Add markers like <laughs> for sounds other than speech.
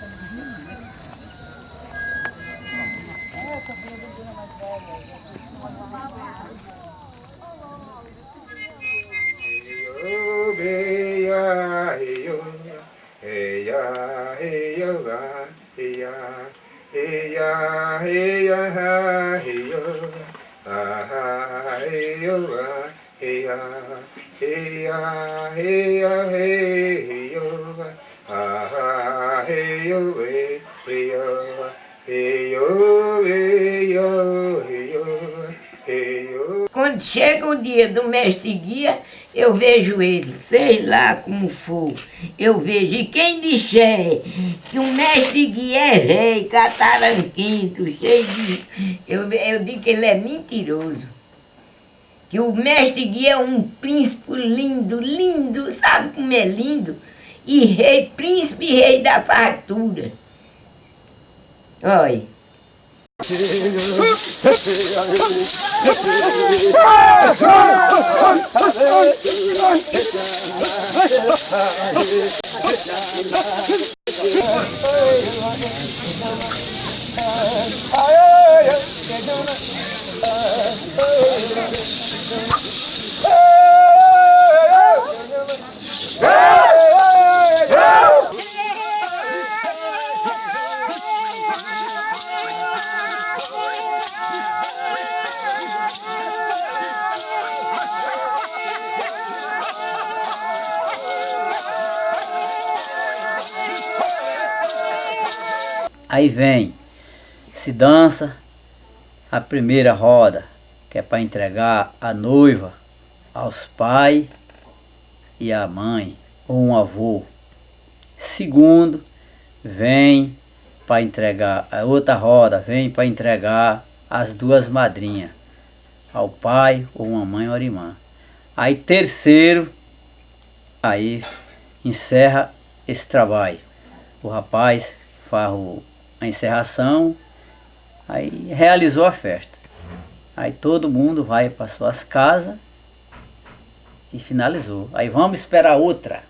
hey, hey, hey, hey, hey, hey, hey, hey, hey, Quando chega o dia do mestre guia, eu vejo ele, sei lá como for, eu vejo. E quem disser que o mestre guia é rei, cataranquinto, cheio de... Eu, eu digo que ele é mentiroso. Que o mestre guia é um príncipe lindo, lindo, sabe como é lindo? E rei, príncipe e rei da fartura. Olha. <laughs> Aí vem, se dança a primeira roda, que é para entregar a noiva aos pais e à mãe ou um avô. Segundo, vem para entregar, a outra roda vem para entregar as duas madrinhas, ao pai ou uma mãe ou irmã. Aí terceiro, aí encerra esse trabalho. O rapaz faz o a encerração, aí realizou a festa. Aí todo mundo vai para suas casas e finalizou. Aí vamos esperar outra.